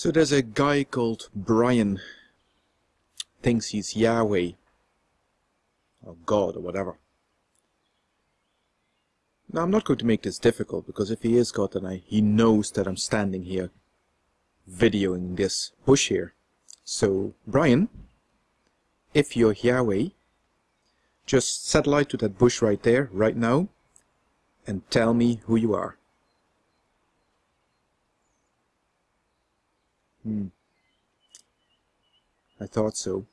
So there's a guy called Brian. Thinks he's Yahweh. Or God or whatever. Now I'm not going to make this difficult because if he is God then I, he knows that I'm standing here videoing this bush here. So Brian, if you're Yahweh, just satellite to that bush right there, right now, and tell me who you are. Hmm. I thought so.